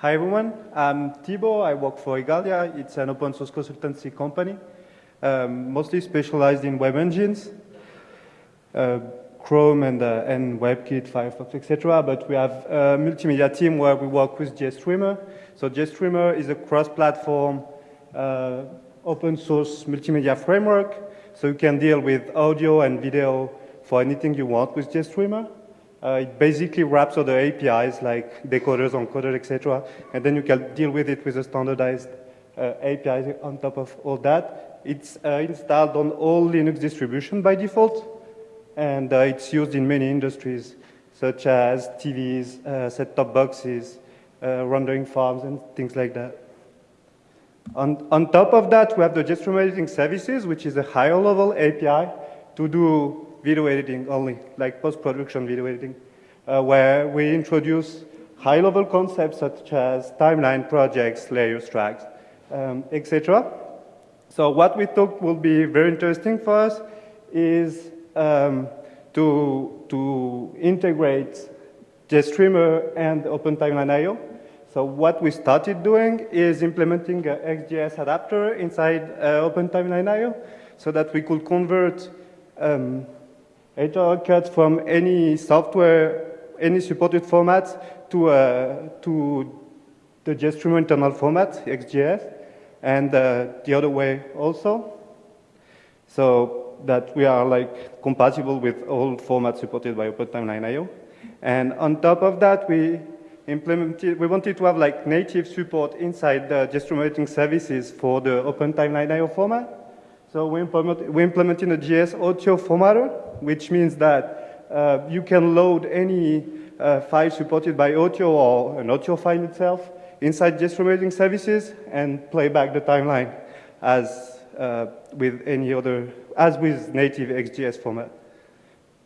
Hi everyone, I'm Thibaut. I work for Igalia. It's an open source consultancy company, um, mostly specialized in web engines, uh, Chrome and, uh, and WebKit, Firefox, etc. But we have a multimedia team where we work with GStreamer. So GStreamer is a cross-platform uh, open source multimedia framework. So you can deal with audio and video for anything you want with GStreamer. Uh, it basically wraps all the APIs like decoders, encoders, etc. And then you can deal with it with a standardized uh, API on top of all that. It's uh, installed on all Linux distribution by default. And uh, it's used in many industries, such as TVs, uh, set-top boxes, uh, rendering farms, and things like that. On, on top of that, we have the GStreamer editing services, which is a higher level API to do video editing only, like post-production video editing, uh, where we introduce high-level concepts such as timeline projects, layers, tracks, um, etc. So what we thought will be very interesting for us is um, to, to integrate GStreamer and OpenTimelineIO. So what we started doing is implementing an XGES adapter inside uh, OpenTimelineIO so that we could convert um, editor cuts from any software, any supported format to, uh, to the GStreamer internal format, XGES, and uh, the other way also. So that we are like compatible with all formats supported by OpenTimelineIO. And on top of that, we implemented, we wanted to have like native support inside the GStreamer services for the OpenTimelineIO format. So we, implement, we implemented a GES OTIO formatter, which means that uh, you can load any uh, file supported by OTIO or an OTIO file itself inside GStreamer services and play back the timeline as uh, with any other, as with native XGES format.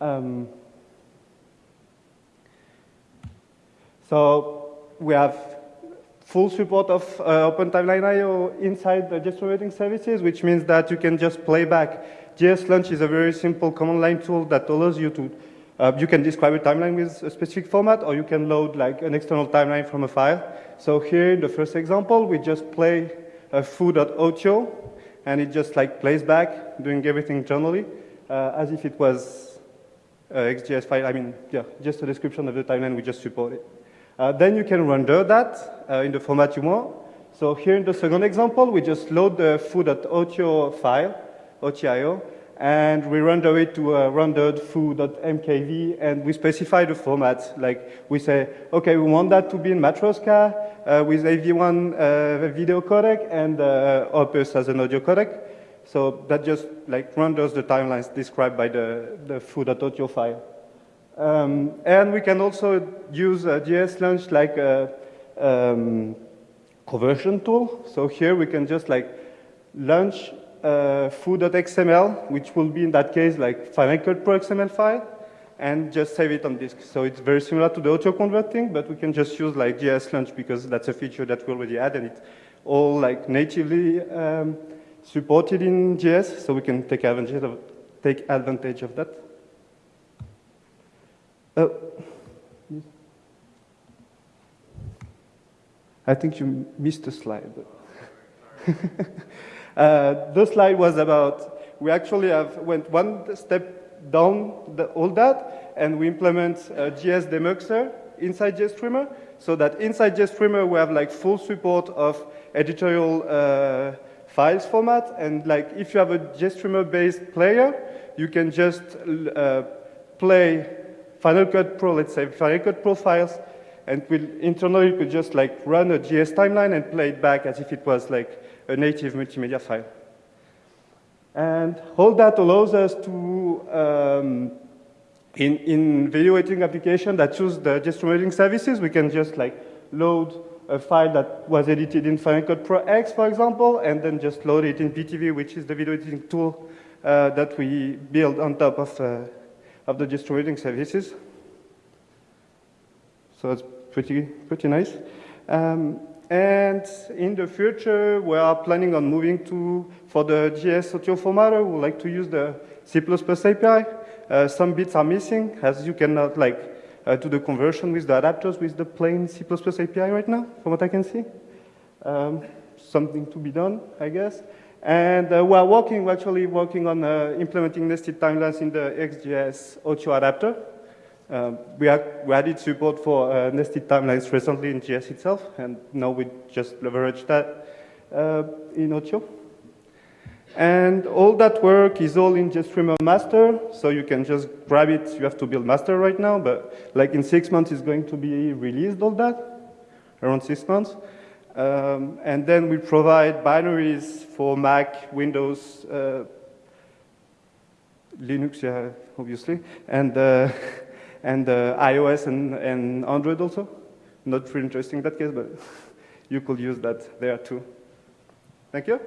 Um, so we have full support of uh, OpenTimelineIO inside the GStreamer services, which means that you can just play back. ges-launch is a very simple command line tool that allows you to, uh, you can describe a timeline with a specific format, or you can load like an external timeline from a file. So here in the first example, we just play a foo.otio, and it just like plays back, doing everything internally, uh, as if it was a XGES file. I mean, yeah, just a description of the timeline we just supported. Uh, then you can render that uh, in the format you want. So here in the second example, we just load the foo.otio file, OTIO, and we render it to a rendered foo.mkv, and we specify the format. Like we say, okay, we want that to be in Matroska uh, with AV1 uh, video codec and uh, Opus as an audio codec. So that just like renders the timelines described by the, the foo.otio file. Um, and we can also use uh, ges-launch like a um, conversion tool. So here we can just like launch uh, foo.xml, which will be in that case like Final Cut Pro XML file, and just save it on disk. So it's very similar to the auto converting, but we can just use like ges-launch because that's a feature that we already had, and it's all like natively um, supported in GES, so we can take advantage of, take advantage of that. Oh. I think you missed a slide. uh, the slide was about, we actually have went one step down the, all that, and we implement a GES demuxer inside GStreamer, so that inside GStreamer we have like full support of editorial uh, files format, and like if you have a GStreamer-based player, you can just uh, play Final Cut Pro, let's say Final Cut Pro files, and we'll, internally could just like run a GES timeline and play it back as if it was like a native multimedia file. And all that allows us to, um, in, in video editing application that use the editing services, we can just like load a file that was edited in Final Cut Pro X, for example, and then just load it in Pitivi, which is the video editing tool uh, that we build on top of uh, of the distributing services. So it's pretty, pretty nice. Um, and in the future, we are planning on moving to, for the GES OTIO formatter, we like to use the C++ API. Uh, some bits are missing, as you cannot like uh, to the conversion with the adapters with the plain C++ API right now, from what I can see. Um, something to be done, I guess. And uh, we are working, actually working on uh, implementing nested timelines in the XGES OTIO adapter. Uh, we, we, added support for uh, nested timelines recently in GES itself, and now we just leverage that uh, in OTIO. And all that work is all in GStreamer master, so you can just grab it. You have to build master right now, but like in six months, it's going to be released, all that, around six months. Um, and then we provide binaries for Mac, Windows, uh, Linux, yeah, obviously, and, uh, and uh, iOS and, and Android also. Not really interesting in that case, but you could use that there too. Thank you.